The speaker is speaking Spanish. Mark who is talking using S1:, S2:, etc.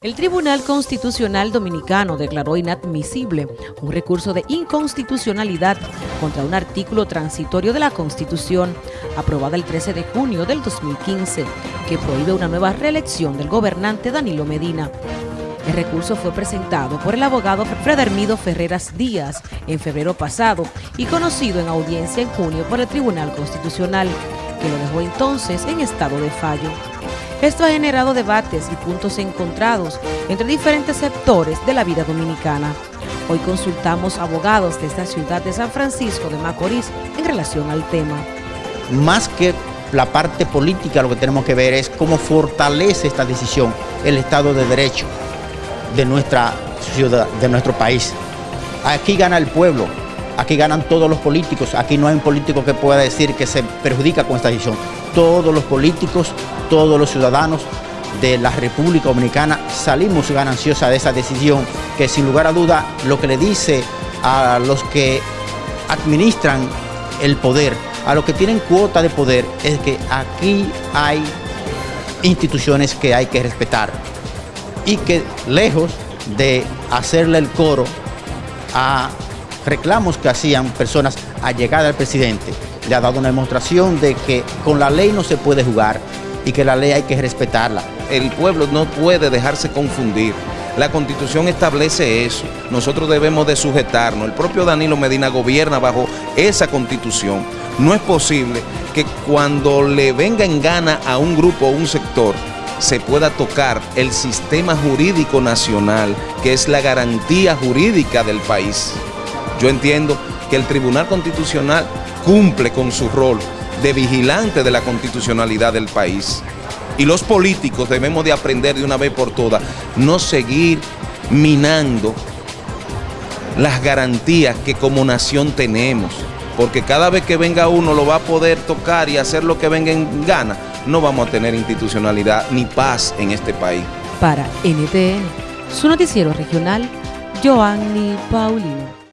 S1: El Tribunal Constitucional Dominicano declaró inadmisible un recurso de inconstitucionalidad contra un artículo transitorio de la Constitución aprobada el 13 de junio del 2015 que prohíbe una nueva reelección del gobernante Danilo Medina. El recurso fue presentado por el abogado Fredermido Ferreras Díaz en febrero pasado y conocido en audiencia en junio por el Tribunal Constitucional, que lo dejó entonces en estado de fallo. Esto ha generado debates y puntos encontrados entre diferentes sectores de la vida dominicana. Hoy consultamos abogados de esta ciudad de San Francisco de Macorís en relación al tema.
S2: Más que la parte política, lo que tenemos que ver es cómo fortalece esta decisión el Estado de Derecho de nuestra ciudad, de nuestro país. Aquí gana el pueblo, aquí ganan todos los políticos, aquí no hay un político que pueda decir que se perjudica con esta decisión. Todos los políticos todos los ciudadanos de la República Dominicana salimos gananciosa de esa decisión que sin lugar a duda lo que le dice a los que administran el poder, a los que tienen cuota de poder, es que aquí hay instituciones que hay que respetar y que lejos de hacerle el coro a reclamos que hacían personas allegadas al presidente, le ha dado una demostración de que con la ley no se puede jugar, y que la ley hay que respetarla.
S3: El pueblo no puede dejarse confundir. La Constitución establece eso. Nosotros debemos de sujetarnos. El propio Danilo Medina gobierna bajo esa Constitución. No es posible que cuando le venga en gana a un grupo o un sector se pueda tocar el sistema jurídico nacional, que es la garantía jurídica del país. Yo entiendo que el Tribunal Constitucional cumple con su rol, de vigilante de la constitucionalidad del país. Y los políticos debemos de aprender de una vez por todas, no seguir minando las garantías que como nación tenemos. Porque cada vez que venga uno lo va a poder tocar y hacer lo que venga en gana. No vamos a tener institucionalidad ni paz en este país.
S1: Para NTN, su noticiero regional, Joanny Paulino.